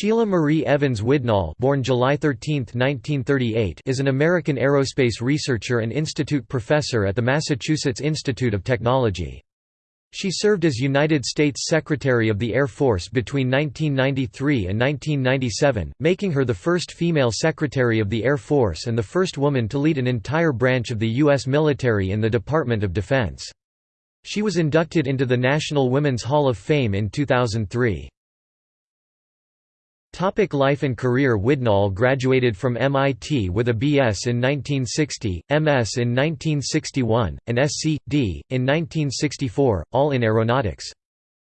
Sheila Marie Evans Widnall born July 13, 1938, is an American aerospace researcher and institute professor at the Massachusetts Institute of Technology. She served as United States Secretary of the Air Force between 1993 and 1997, making her the first female Secretary of the Air Force and the first woman to lead an entire branch of the U.S. military in the Department of Defense. She was inducted into the National Women's Hall of Fame in 2003. Topic life and career Widnall graduated from MIT with a BS in 1960, MS in 1961, and SC.D. in 1964, all in aeronautics.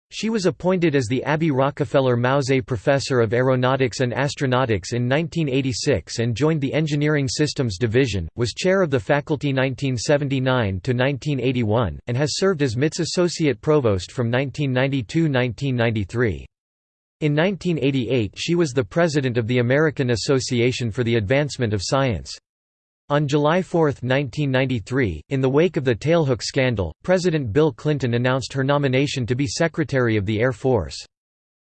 She was appointed as the Abby Rockefeller Mauze Professor of Aeronautics and Astronautics in 1986 and joined the Engineering Systems Division, was chair of the faculty 1979–1981, and has served as MIT's Associate Provost from 1992–1993. In 1988 she was the president of the American Association for the Advancement of Science. On July 4, 1993, in the wake of the tailhook scandal, President Bill Clinton announced her nomination to be Secretary of the Air Force.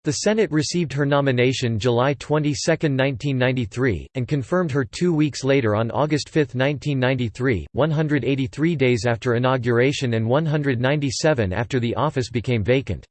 The Senate received her nomination July 22, 1993, and confirmed her two weeks later on August 5, 1993, 183 days after inauguration and 197 after the office became vacant.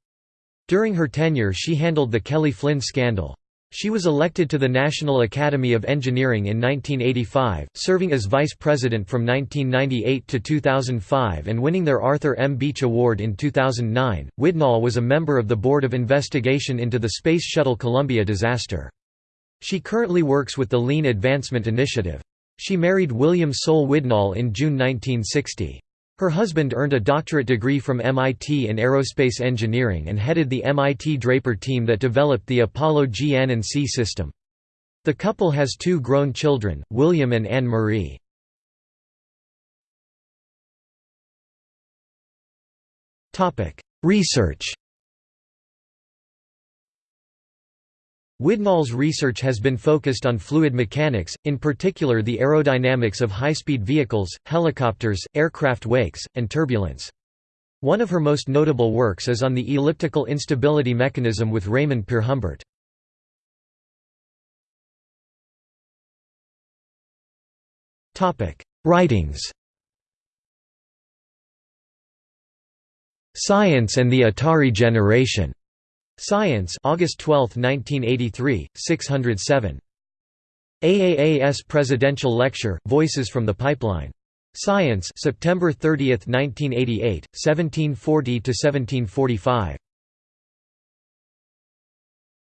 During her tenure she handled the Kelly Flinn scandal. She was elected to the National Academy of Engineering in 1985, serving as vice president from 1998 to 2005 and winning their Arthur M. Bueche Award in 2009. Widnall was a member of the Board of Investigation into the Space Shuttle Columbia disaster. She currently works with the Lean Advancement Initiative. She married William Soule Widnall in June 1960. Her husband earned a doctorate degree from MIT in aerospace engineering and headed the MIT Draper team that developed the Apollo GN&C system. The couple has two grown children, William and Anne Marie. Research Widnall's research has been focused on fluid mechanics, in particular the aerodynamics of high-speed vehicles, helicopters, aircraft wakes, and turbulence. One of her most notable works is on the elliptical instability mechanism with Raymond Peer Humbert. Writings Science and the Atari Generation Science August 12, 1983, 607. AAAS Presidential Lecture, Voices from the Pipeline. Science September 30, 1988, 1740–1745.